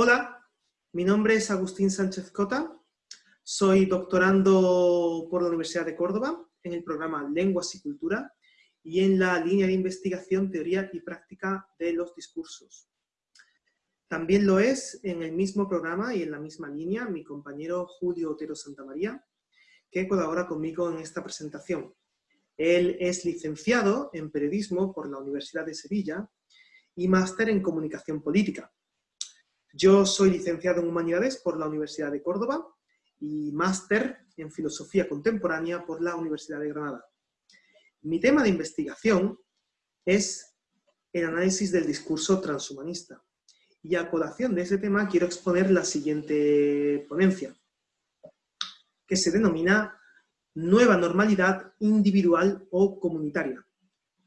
Hola, mi nombre es Agustín Sánchez Cota, soy doctorando por la Universidad de Córdoba en el programa Lenguas y Cultura y en la línea de investigación Teoría y Práctica de los Discursos. También lo es en el mismo programa y en la misma línea mi compañero Julio Otero Santamaría, que colabora conmigo en esta presentación. Él es licenciado en Periodismo por la Universidad de Sevilla y máster en Comunicación Política. Yo soy licenciado en Humanidades por la Universidad de Córdoba y máster en Filosofía Contemporánea por la Universidad de Granada. Mi tema de investigación es el análisis del discurso transhumanista. Y a colación de ese tema quiero exponer la siguiente ponencia, que se denomina Nueva Normalidad Individual o Comunitaria,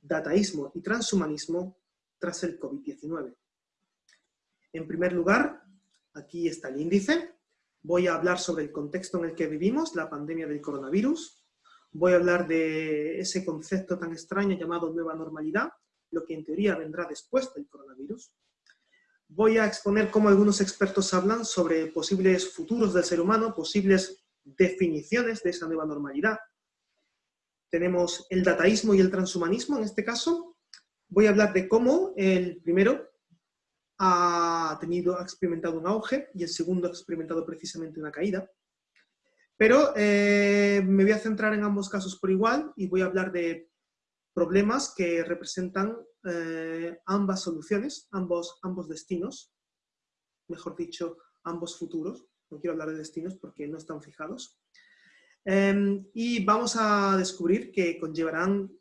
Dataísmo y Transhumanismo tras el COVID-19. En primer lugar, aquí está el índice. Voy a hablar sobre el contexto en el que vivimos, la pandemia del coronavirus. Voy a hablar de ese concepto tan extraño llamado nueva normalidad, lo que en teoría vendrá después del coronavirus. Voy a exponer cómo algunos expertos hablan sobre posibles futuros del ser humano, posibles definiciones de esa nueva normalidad. Tenemos el dataísmo y el transhumanismo en este caso. Voy a hablar de cómo el primero ha, tenido, ha experimentado un auge y el segundo ha experimentado precisamente una caída. Pero eh, me voy a centrar en ambos casos por igual y voy a hablar de problemas que representan eh, ambas soluciones, ambos, ambos destinos, mejor dicho, ambos futuros. No quiero hablar de destinos porque no están fijados. Em, y vamos a descubrir que conllevarán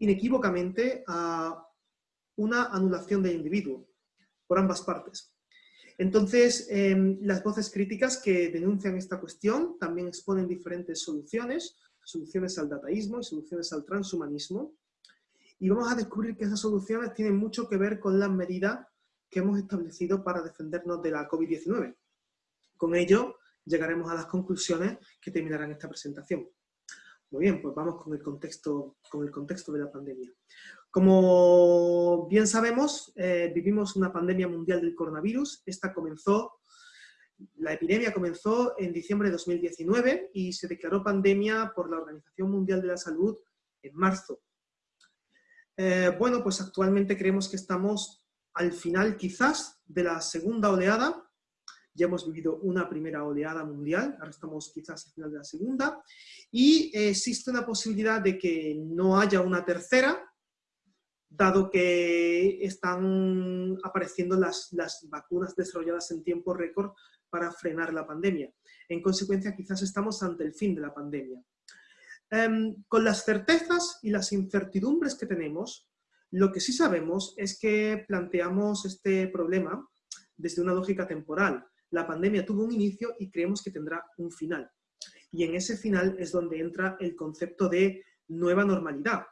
inequívocamente a una anulación del individuo por ambas partes. Entonces, em, las voces críticas que denuncian esta cuestión también exponen diferentes soluciones, soluciones al dataísmo y soluciones al transhumanismo, y vamos a descubrir que esas soluciones tienen mucho que ver con las medidas que hemos establecido para defendernos de la COVID-19. Con ello, llegaremos a las conclusiones que terminarán esta presentación. Muy bien, pues vamos con el contexto, con el contexto de la pandemia. Como bien sabemos, eh, vivimos una pandemia mundial del coronavirus. Esta comenzó, la epidemia comenzó en diciembre de 2019 y se declaró pandemia por la Organización Mundial de la Salud en marzo. Eh, bueno, pues actualmente creemos que estamos al final quizás de la segunda oleada ya hemos vivido una primera oleada mundial, ahora estamos quizás al final de la segunda, y existe una posibilidad de que no haya una tercera, dado que están apareciendo las, vacunas desarrolladas en tiempo récord para frenar la pandemia. En consecuencia, quizás estamos ante el fin de la pandemia. Em, con las certezas y las incertidumbres que tenemos, lo que sí sabemos es que planteamos este problema desde una lógica temporal la pandemia tuvo un inicio y creemos que tendrá un final. Y en ese final es donde entra el concepto de nueva normalidad.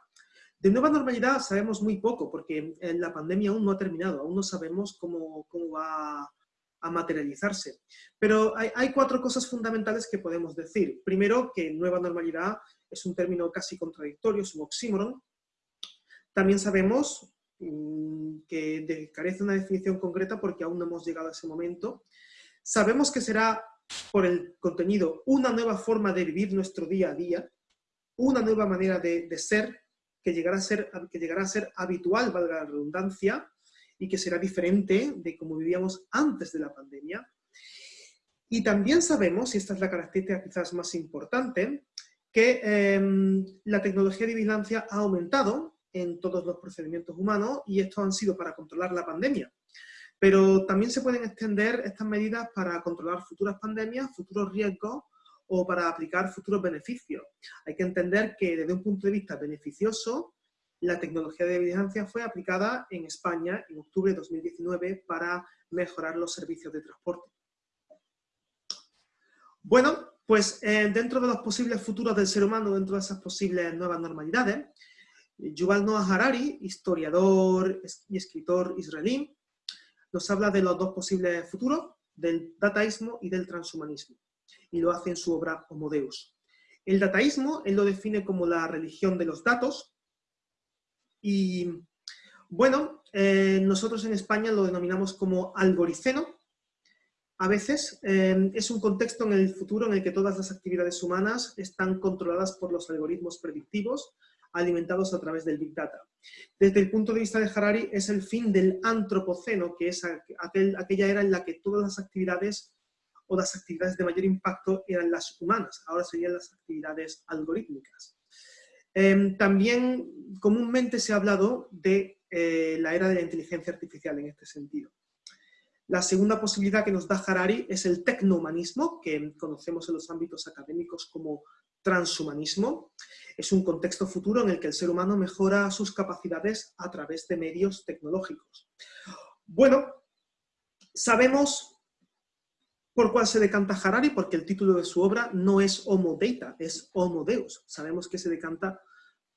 De nueva normalidad sabemos muy poco, porque la pandemia aún no ha terminado, aún no sabemos cómo, va a materializarse. Pero hay, hay, cuatro cosas fundamentales que podemos decir. Primero, que nueva normalidad es un término casi contradictorio, es un oxímoron. También sabemos mm, que carece de una definición concreta porque aún no hemos llegado a ese momento. Sabemos que será por el contenido una nueva forma de vivir nuestro día a día, una nueva manera de, ser, que llegará, a ser, que llegará a ser habitual, valga la redundancia, y que será diferente de como vivíamos antes de la pandemia. Y también sabemos, y esta es la característica quizás más importante, que em, la tecnología de vigilancia ha aumentado en todos los procedimientos humanos y esto han sido para controlar la pandemia. Pero también se pueden extender estas medidas para controlar futuras pandemias, futuros riesgos o para aplicar futuros beneficios. Hay que entender que desde un punto de vista beneficioso, la tecnología de vigilancia fue aplicada en España en octubre de 2019 para mejorar los servicios de transporte. Bueno, pues eh, dentro de los posibles futuros del ser humano, dentro de esas posibles nuevas normalidades, Yuval Noah Harari, historiador y escritor israelí, nos habla de los dos posibles futuros, del dataísmo y del transhumanismo, y lo hace en su obra Homo Deus. El dataísmo, él lo define como la religión de los datos, y bueno, eh, nosotros en España lo denominamos como algoriceno. A veces eh, es un contexto en el futuro en el que todas las actividades humanas están controladas por los algoritmos predictivos alimentados a través del Big Data. Desde el punto de vista de Harari, es el fin del antropoceno, que es aquella era en la que todas las actividades o las actividades de mayor impacto eran las humanas, ahora serían las actividades algorítmicas. Em, también comúnmente se ha hablado de eh, la era de la inteligencia artificial en este sentido. La segunda posibilidad que nos da Harari es el tecnohumanismo, que conocemos en los ámbitos académicos como transhumanismo. Es un contexto futuro en el que el ser humano mejora sus capacidades a través de medios tecnológicos. Bueno, sabemos por cuál se decanta Harari, porque el título de su obra no es Homo Data, es Homo Deus. Sabemos que se decanta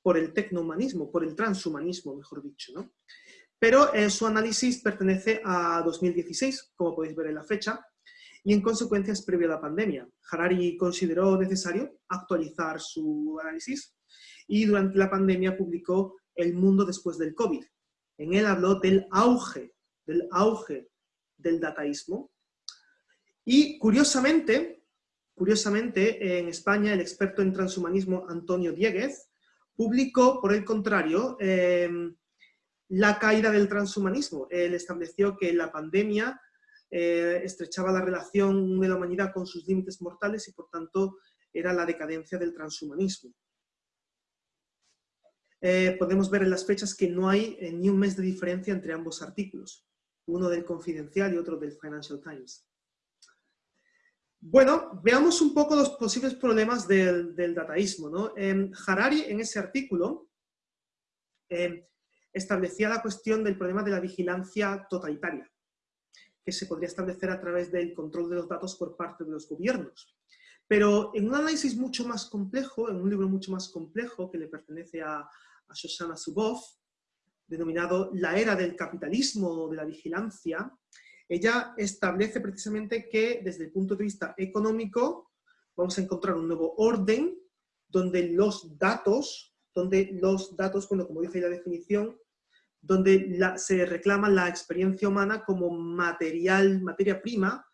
por el tecnohumanismo, por el transhumanismo, mejor dicho. ¿no? Pero eh, su análisis pertenece a 2016, como podéis ver en la fecha, y en consecuencia es previo a la pandemia. Harari consideró necesario actualizar su análisis y durante la pandemia publicó El mundo después del COVID. En él habló del auge, del auge del dataísmo. Y curiosamente, curiosamente, en España el experto en transhumanismo Antonio Dieguez publicó, por el contrario, em, la caída del transhumanismo. Él estableció que la pandemia eh, estrechaba la relación de la humanidad con sus límites mortales y por tanto era la decadencia del transhumanismo. Eh, podemos ver en las fechas que no hay eh, ni un mes de diferencia entre ambos artículos, uno del Confidencial y otro del Financial Times. Bueno, veamos un poco los posibles problemas del, dataísmo. ¿no? Harari, en ese artículo, establecía la cuestión del problema de la vigilancia totalitaria, que se podría establecer a través del control de los datos por parte de los gobiernos. Pero en un análisis mucho más complejo, en un libro mucho más complejo que le pertenece a, a Shoshana Zuboff, denominado La era del capitalismo de la vigilancia, ella establece precisamente que desde el punto de vista económico vamos a encontrar un nuevo orden donde los datos, donde los datos, como dice la definición, donde se reclama la experiencia humana como material, materia prima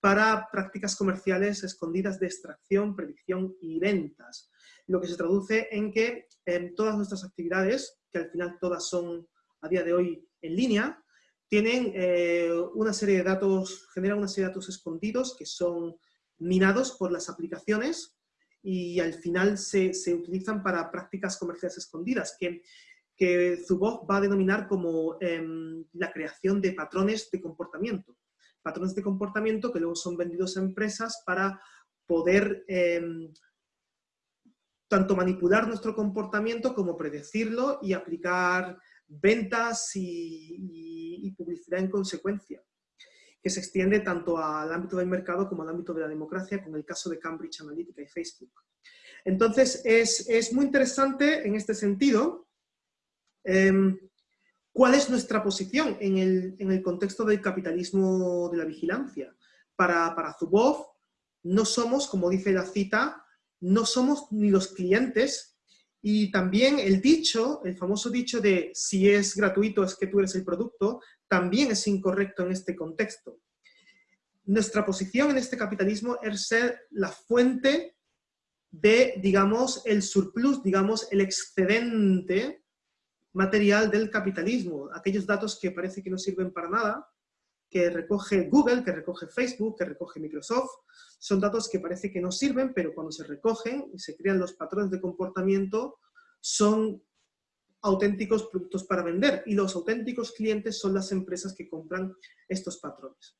para prácticas comerciales escondidas de extracción, predicción y ventas. Lo que se traduce en que en todas nuestras actividades, que al final todas son a día de hoy en línea, tienen eh, una serie de datos, generan una serie de datos escondidos que son minados por las aplicaciones y al final se, se utilizan para prácticas comerciales escondidas, que, que Zuboff va a denominar como em, la creación de patrones de comportamiento. Patrones de comportamiento que luego son vendidos a empresas para poder em, tanto manipular nuestro comportamiento como predecirlo y aplicar ventas y, publicidad en consecuencia, que se extiende tanto al ámbito del mercado como al ámbito de la democracia, con el caso de Cambridge Analytica y Facebook. Entonces, es, muy interesante en este sentido em, cuál es nuestra posición en el, contexto del capitalismo de la vigilancia. Para, para Zuboff, no somos, como dice la cita, no somos ni los clientes y también el dicho, el famoso dicho de si es gratuito es que tú eres el producto, también es incorrecto en este contexto. Nuestra posición en este capitalismo es ser la fuente de, digamos, el surplus, digamos, el excedente material del capitalismo. Aquellos datos que parece que no sirven para nada, que recoge Google, que recoge Facebook, que recoge Microsoft, son datos que parece que no sirven, pero cuando se recogen y se crean los patrones de comportamiento, son auténticos productos para vender y los auténticos clientes son las empresas que compran estos patrones.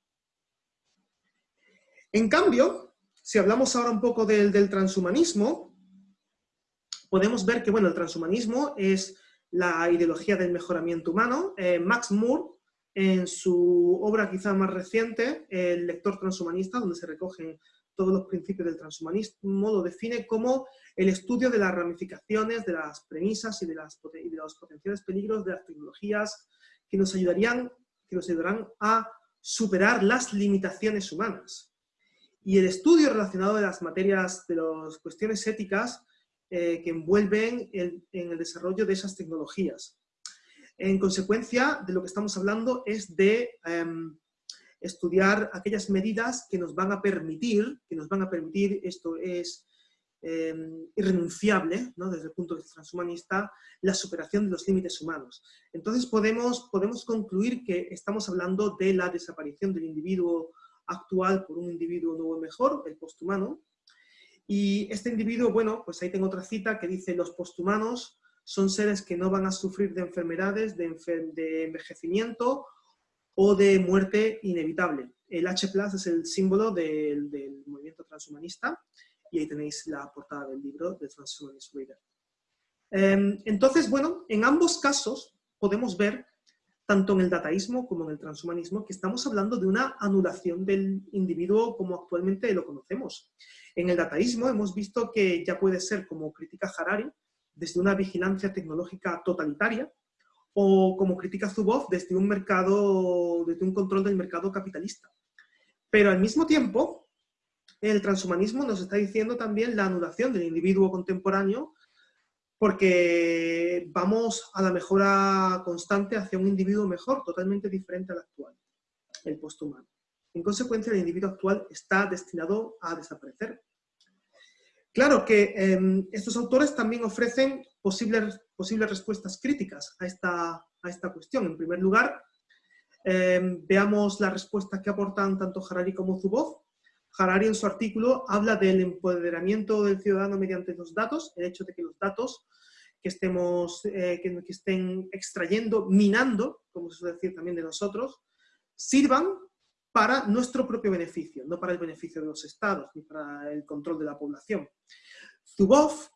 En cambio, si hablamos ahora un poco del, transhumanismo, podemos ver que bueno, el transhumanismo es la ideología del mejoramiento humano. Eh, Max Moore en su obra quizá más reciente, El lector transhumanista, donde se recogen todos los principios del transhumanismo, lo define como el estudio de las ramificaciones, de las premisas y de, los potenciales peligros de las tecnologías que nos, ayudarían, que nos ayudarán a superar las limitaciones humanas. Y el estudio relacionado de las materias, de las cuestiones éticas eh, que envuelven en el desarrollo de esas tecnologías. En consecuencia, de lo que estamos hablando es de em, estudiar aquellas medidas que nos van a permitir, que nos van a permitir, esto es em, irrenunciable, desde el punto de vista transhumanista, la superación de los límites humanos. Entonces podemos, podemos concluir que estamos hablando de la desaparición del individuo actual por un individuo nuevo y mejor, el posthumano, y este individuo, bueno, pues ahí tengo otra cita que dice, los posthumanos son seres que no van a sufrir de enfermedades, de, envejecimiento o de muerte inevitable. El H es el símbolo del, movimiento transhumanista y ahí tenéis la portada del libro de Transhumanist Reader. Em, entonces, bueno, en ambos casos podemos ver, tanto en el dataísmo como en el transhumanismo, que estamos hablando de una anulación del individuo como actualmente lo conocemos. En el dataísmo hemos visto que ya puede ser, como critica Harari, desde una vigilancia tecnológica totalitaria, o como critica Zuboff desde un mercado, desde un control del mercado capitalista. Pero al mismo tiempo, el transhumanismo nos está diciendo también la anulación del individuo contemporáneo porque vamos a la mejora constante hacia un individuo mejor, totalmente diferente al actual, el posthumano. En consecuencia, el individuo actual está destinado a desaparecer. Claro que em, estos autores también ofrecen posibles, posibles respuestas críticas a esta, a esta cuestión. En primer lugar, em, veamos la respuesta que aportan tanto Harari como Zuboff. Harari en su artículo habla del empoderamiento del ciudadano mediante los datos, el hecho de que los datos que, estemos, eh, que estén extrayendo, minando, como se suele decir también de nosotros, sirvan para nuestro propio beneficio, no para el beneficio de los estados ni para el control de la población. Zuboff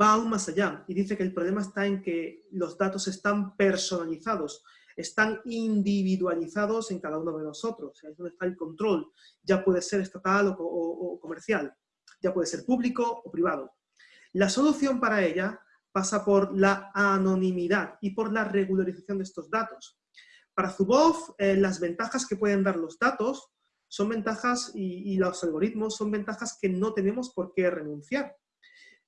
va aún más allá y dice que el problema está en que los datos están personalizados, están individualizados en cada uno de nosotros. Es donde está el control. Ya puede ser estatal o, comercial, ya puede ser público o privado. La solución para ella pasa por la anonimidad y por la regularización de estos datos. Para Zuboff, eh, las ventajas que pueden dar los datos son ventajas y, los algoritmos son ventajas que no tenemos por qué renunciar.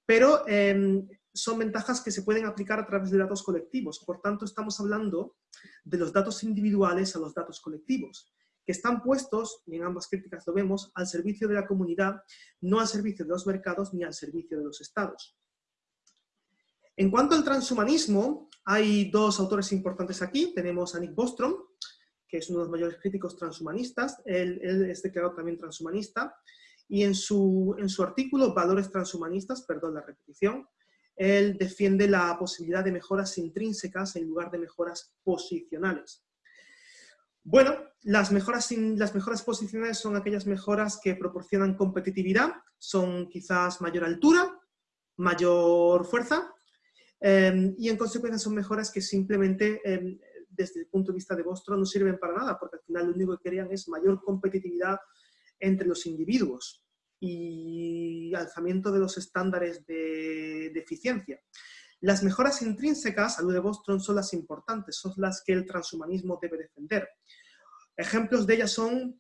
Pero em, son ventajas que se pueden aplicar a través de datos colectivos. Por tanto, estamos hablando de los datos individuales a los datos colectivos, que están puestos, y en ambas críticas lo vemos, al servicio de la comunidad, no al servicio de los mercados ni al servicio de los estados. En cuanto al transhumanismo, hay dos autores importantes aquí. Tenemos a Nick Bostrom, que es uno de los mayores críticos transhumanistas. Él, es declarado también transhumanista. Y en su, en su artículo, Valores transhumanistas, perdón la repetición, él defiende la posibilidad de mejoras intrínsecas en lugar de mejoras posicionales. Bueno, las mejoras, las mejoras posicionales son aquellas mejoras que proporcionan competitividad, son quizás mayor altura, mayor fuerza, Em, y en consecuencia son mejoras que simplemente, em, desde el punto de vista de Bostrom, no sirven para nada, porque al final lo único que querían es mayor competitividad entre los individuos y alzamiento de los estándares de, eficiencia. Las mejoras intrínsecas, a de Bostrom, son las importantes, son las que el transhumanismo debe defender. Ejemplos de ellas son,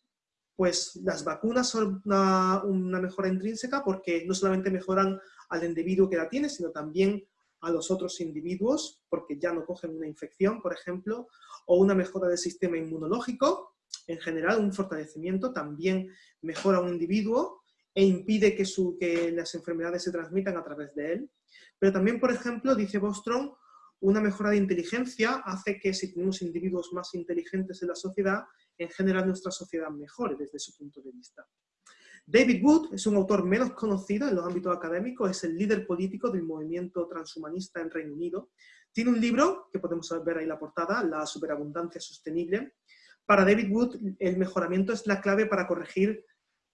pues, las vacunas son una, una mejora intrínseca porque no solamente mejoran al individuo que la tiene, sino también a los otros individuos porque ya no cogen una infección, por ejemplo, o una mejora del sistema inmunológico. En general, un fortalecimiento también mejora a un individuo e impide que, que las enfermedades se transmitan a través de él. Pero también, por ejemplo, dice Bostrom, una mejora de inteligencia hace que si tenemos individuos más inteligentes en la sociedad, en general nuestra sociedad mejore desde su punto de vista. David Wood es un autor menos conocido en los ámbitos académicos, es el líder político del movimiento transhumanista en Reino Unido. Tiene un libro, que podemos ver ahí la portada, La superabundancia sostenible. Para David Wood, el mejoramiento es la clave para corregir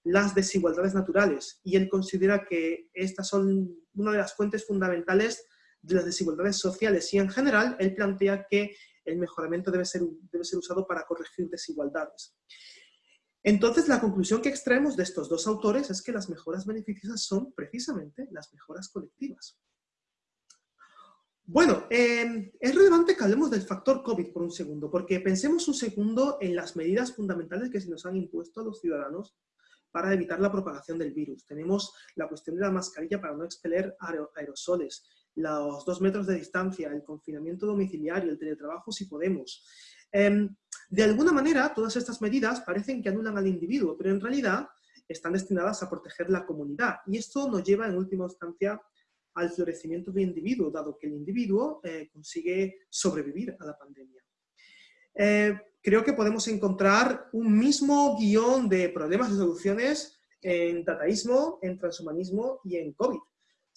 las desigualdades naturales y él considera que estas son una de las fuentes fundamentales de las desigualdades sociales y en general él plantea que el mejoramiento debe ser, debe ser usado para corregir desigualdades. Entonces, la conclusión que extraemos de estos dos autores es que las mejoras beneficiosas son precisamente las mejoras colectivas. Bueno, em, es relevante que hablemos del factor COVID por un segundo, porque pensemos un segundo en las medidas fundamentales que se nos han impuesto a los ciudadanos para evitar la propagación del virus. Tenemos la cuestión de la mascarilla para no expeler aerosoles, los dos metros de distancia, el confinamiento domiciliario, el teletrabajo si podemos. Em, de alguna manera, todas estas medidas parecen que anulan al individuo, pero en realidad están destinadas a proteger la comunidad. Y esto nos lleva en última instancia al florecimiento del individuo, dado que el individuo eh, consigue sobrevivir a la pandemia. Eh, creo que podemos encontrar un mismo guion de problemas y soluciones en dataísmo, en transhumanismo y en COVID.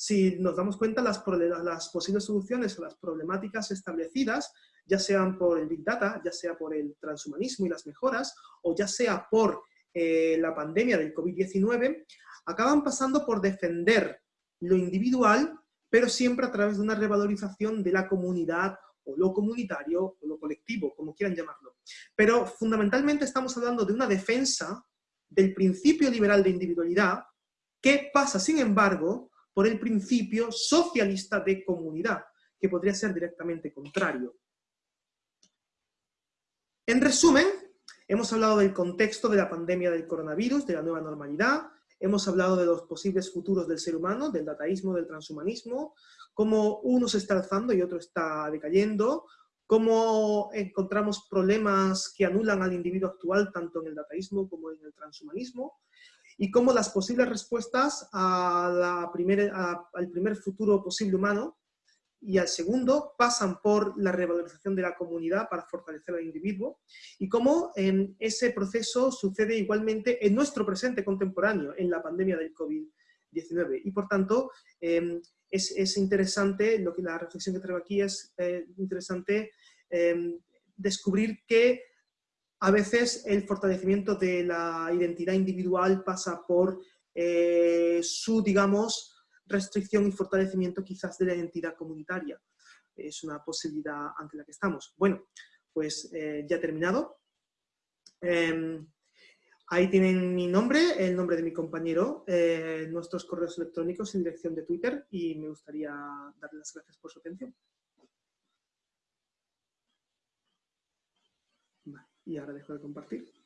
Si nos damos cuenta, las, las posibles soluciones a las problemáticas establecidas, ya sean por el Big Data, ya sea por el transhumanismo y las mejoras, o ya sea por eh, la pandemia del COVID-19, acaban pasando por defender lo individual, pero siempre a través de una revalorización de la comunidad o lo comunitario o lo colectivo, como quieran llamarlo. Pero fundamentalmente estamos hablando de una defensa del principio liberal de individualidad que pasa, sin embargo, por el principio socialista de comunidad, que podría ser directamente contrario. En resumen, hemos hablado del contexto de la pandemia del coronavirus, de la nueva normalidad, hemos hablado de los posibles futuros del ser humano, del dataísmo, del transhumanismo, cómo uno se está alzando y otro está decayendo, cómo encontramos problemas que anulan al individuo actual tanto en el dataísmo como en el transhumanismo, y cómo las posibles respuestas a la al primer futuro posible humano y al segundo pasan por la revalorización de la comunidad para fortalecer al individuo y cómo en ese proceso sucede igualmente en nuestro presente contemporáneo, en la pandemia del COVID-19. Y por tanto, em, es, interesante, lo que la reflexión que traigo aquí es eh, interesante em, descubrir que a veces el fortalecimiento de la identidad individual pasa por eh, su, digamos, restricción y fortalecimiento quizás de la identidad comunitaria. Es una posibilidad ante la que estamos. Bueno, pues eh, ya terminado. Em, ahí tienen mi nombre, el nombre de mi compañero, eh, nuestros correos electrónicos y dirección de Twitter y me gustaría darles las gracias por su atención. Y ahora dejo de compartir.